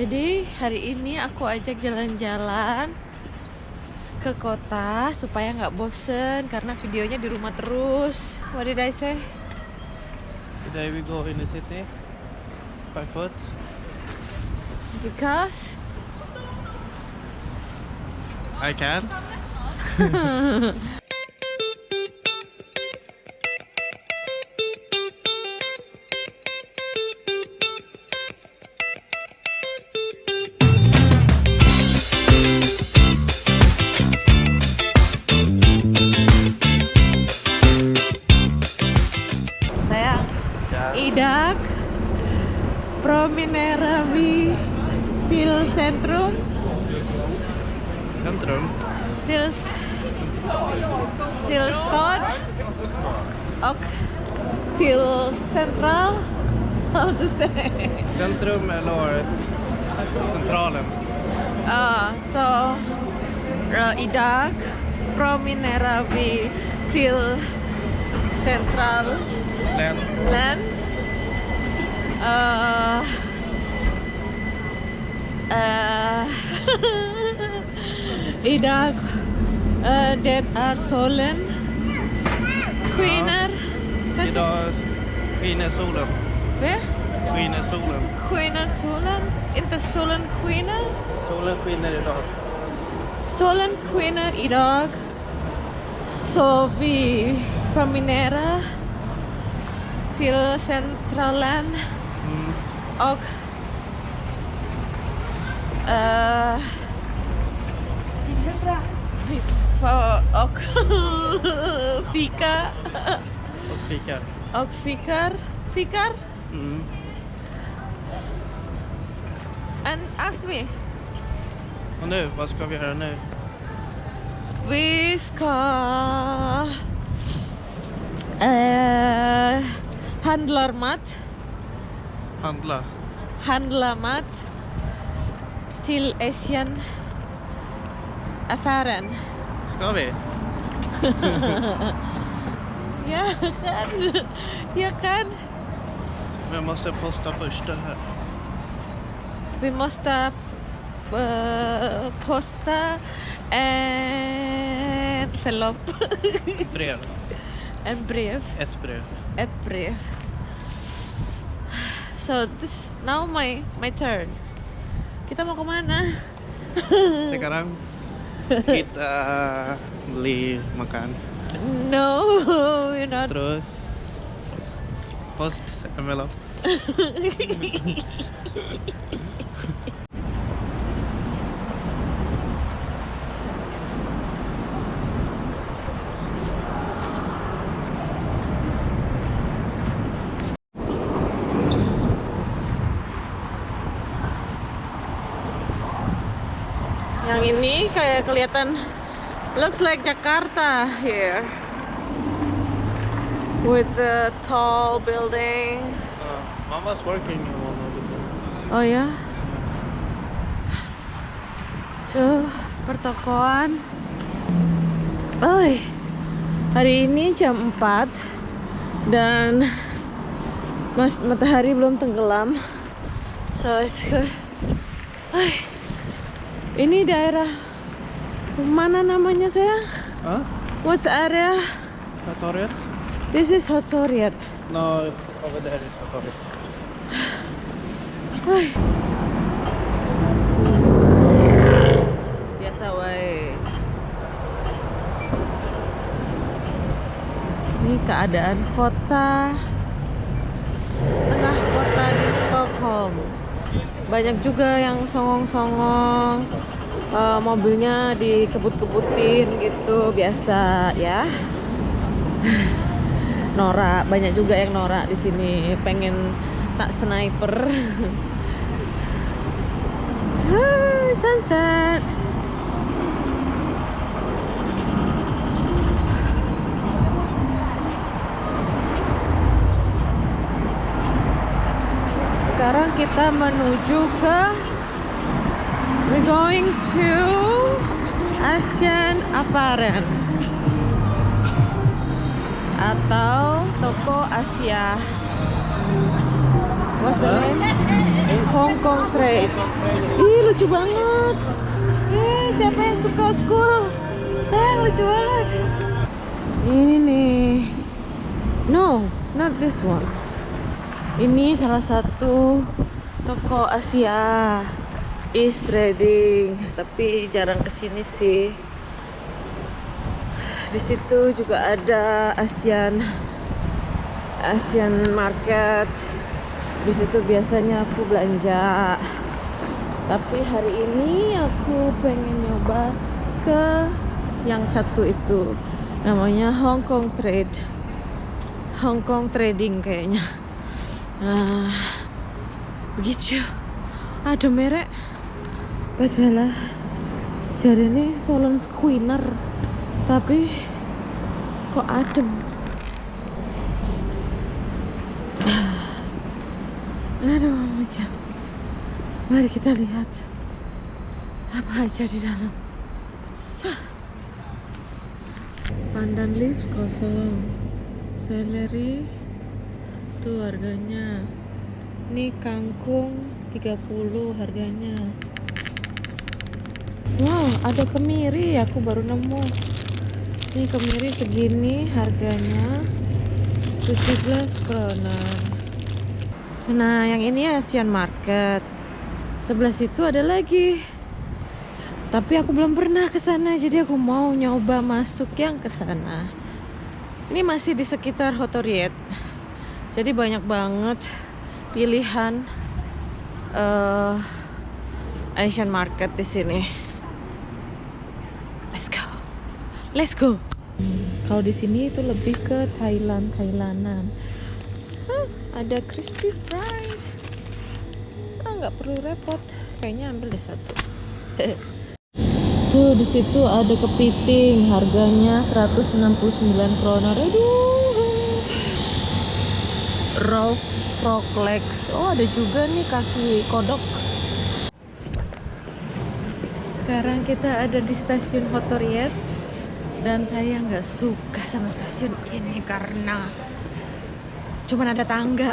Jadi hari ini aku ajak jalan-jalan ke kota supaya nggak bosen karena videonya di rumah terus. What did I say? Today we go in the city by foot. Because I can. Promineravi Til Centrum Centrum. Til Til Stad och Till Central How to say Centrum eller centralen. Ah, so uh, Idak Promineravi Til Central Län. land uh, uh, idag uh, det är solen skiner säger- Idag skiner solen. Va? Skiner solen. skiner solen inte solen skiner Solen skiner idag. solen skiner idag så vi promenerar till centralen Mm. och eh, och fika Och fika. och fikar fikar Mm. and ask me Och nu, vad ska vi göra nu? vi ska eh, handlar mat Handla. handla mat till Asian affären Ska vi? Ja kan. Jag kan. Men jag måste posta första här. Vi måste eh, posta en förlopp. Brev. en brev. Ett brev. Ett brev. So this now my my turn. Kita mau ke mana? Sekarang kita beli makan. No, we're not. Terus post envelope. Yang kayak kelihatan looks like Jakarta here. With the tall building. Uh, mama's working in one of the Oh ya. Tuh, pertokoan. Oi. Hari ini jam 4 dan mas matahari belum tenggelam. So it's good. Oi. Ini daerah mana namanya sayang? Huh? What's area? Satoriet? This is Hotoriet. No, over there is Satoriet. Oi. Biasa wae. Ini keadaan kota setengah kota di Stockholm. Banyak juga yang songong-songong eh, mobilnya dikebut-kebutin gitu biasa ya. Norak, banyak juga yang norak di sini pengen tak sniper. Hai, sunset. Sekarang kita menuju ke We're going to Asian Apparel atau toko Asia. What's the name? Hong Kong Trade. Ih lucu banget. Eh siapa yang suka school? Sayang lucu banget. Ini nih. No, not this one. Ini salah satu toko Asia. East Trading, tapi jarang ke sini sih. Di situ juga ada Asian Asian Market. Di situ biasanya aku belanja. Tapi hari ini aku pengen nyoba ke yang satu itu. Namanya Hong Kong Trade. Hong Kong Trading kayaknya. Nah, begitu. Ada merek. Padahal jadi ini Solon Squeener tapi kok adem? Aduh macam mari kita lihat apa aja di dalam. Sah. pandan leaves kosong. Seleri tuh harganya. Ini kangkung 30 harganya wow ada kemiri. Aku baru nemu. Ini kemiri segini harganya 17 kroner. Nah yang ini Asian Market. Sebelah situ ada lagi. Tapi aku belum pernah ke sana jadi aku mau nyoba masuk yang ke sana. Ini masih di sekitar Hotoriet jadi banyak banget pilihan uh, Asian Market di sini let's go let's go. Kalau di sini itu lebih ke Thailand Thailandan. Hah, ada crispy fries. Ah nggak perlu repot. Kayaknya ambil deh satu. Tuh di situ ada kepiting. Harganya 169 kroner. Aduh. Raw frog legs. Oh ada juga nih kaki kodok. Sekarang kita ada di stasiun Hotoriet dan saya nggak suka sama stasiun ini karena cuman ada tangga.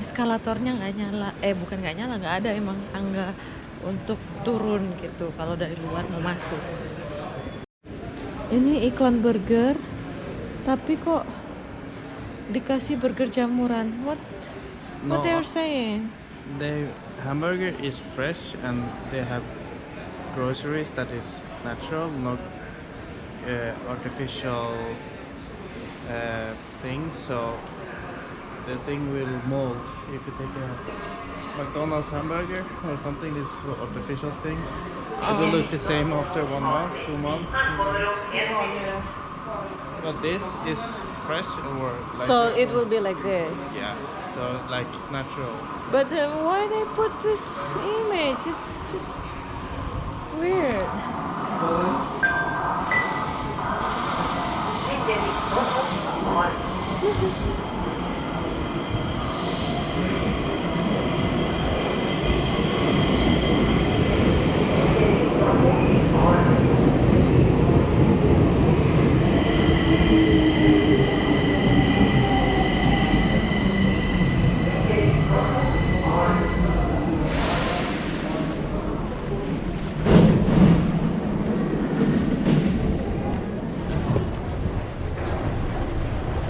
Eskalatornya nggak nyala. Eh bukan nggak nyala nggak ada emang tangga untuk turun gitu kalau dari luar mau masuk. Ini iklan burger tapi kok dikasih burger jamuran? What? What No. they are saying? The hamburger is fresh and they have groceries that is natural, not uh, artificial uh, things. So the thing will mold if you take a McDonald's hamburger or something. This is artificial thing. It will look the same after one month, two months. But this is fresh or like so it will be like this yeah, so like natural. But uh, why they put this image? It's just weird. Woohoo!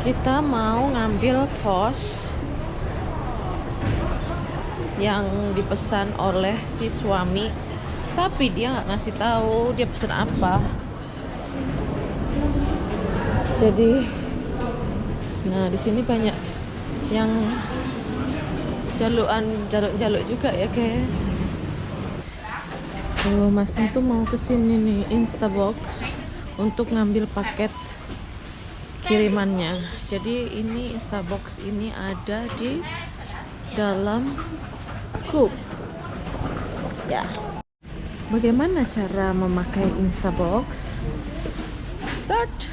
Kita mau ngambil pos yang dipesan oleh si suami, tapi dia nggak ngasih tahu dia pesan apa. Jadi, nah di sini banyak yang jaluan jaluk-jaluk juga ya guys. Tuh, masnya tuh mau ke sini nih Instabox untuk ngambil paket kirimannya. Jadi ini Instabox ini ada di dalam cup. Ya. Bagaimana cara memakai Instabox? Start.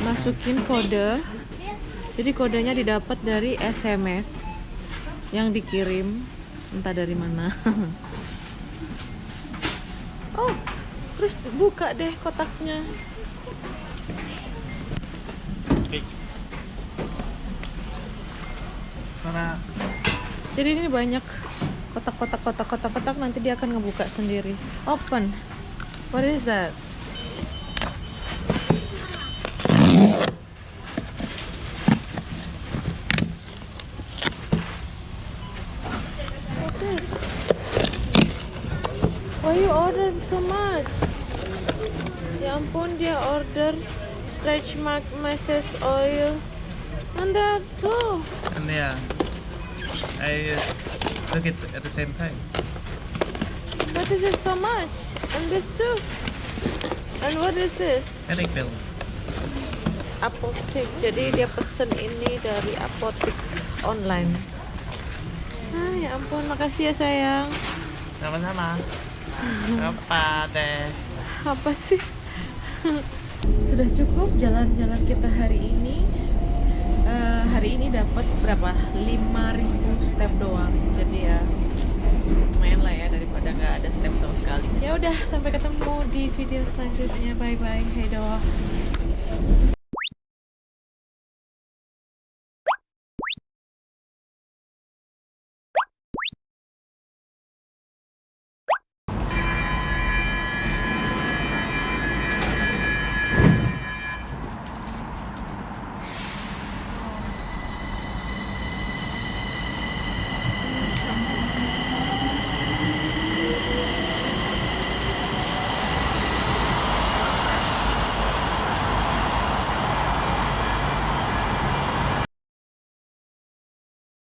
Masukin kode. Jadi kodenya didapat dari SMS yang dikirim entah dari mana. terus buka deh kotaknya. Jadi ini banyak kotak-kotak kotak-kotak kotak nanti dia akan ngebuka sendiri. Open. What is that? Why you order so much? Ya ampun dia order stretch mark massage oil. And that too. and yeah, I uh, took it at the same time. What is it so much? And this too. And what is this? Headache pill. Apotek. Jadi dia pesen ini dari apotek online. Ah, ya ampun, makasih ya sayang. Sama-sama. Apa deh? Apa sih? Sudah cukup jalan-jalan kita hari ini. Eh, hari ini dapat berapa? 5000 step doang. Jadi ya lumayan lah ya daripada nggak ada step sama sekali. Ya udah, sampai ketemu di video selanjutnya. Bye bye. Hey doa.